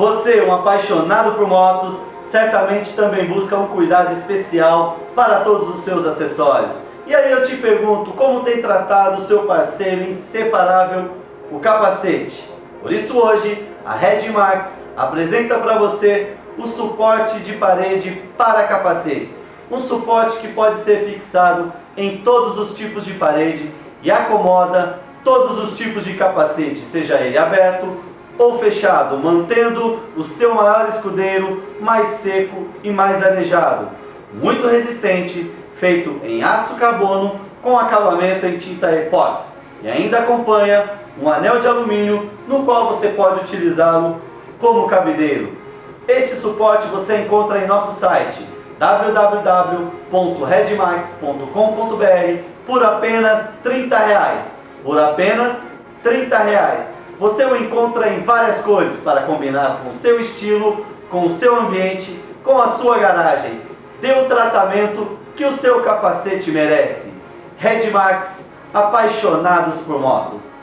Você, um apaixonado por motos, certamente também busca um cuidado especial para todos os seus acessórios. E aí eu te pergunto, como tem tratado o seu parceiro inseparável, o capacete? Por isso hoje, a Red Max apresenta para você o suporte de parede para capacetes. Um suporte que pode ser fixado em todos os tipos de parede e acomoda todos os tipos de capacete, seja ele aberto ou fechado, mantendo o seu maior escudeiro mais seco e mais arejado. Muito resistente, feito em aço carbono com acabamento em tinta epóxi. E ainda acompanha um anel de alumínio no qual você pode utilizá-lo como cabideiro. Este suporte você encontra em nosso site www.redmax.com.br por apenas 30 reais. Por apenas 30 reais. Você o encontra em várias cores para combinar com o seu estilo, com o seu ambiente, com a sua garagem. Dê o tratamento que o seu capacete merece. Redmax, apaixonados por motos.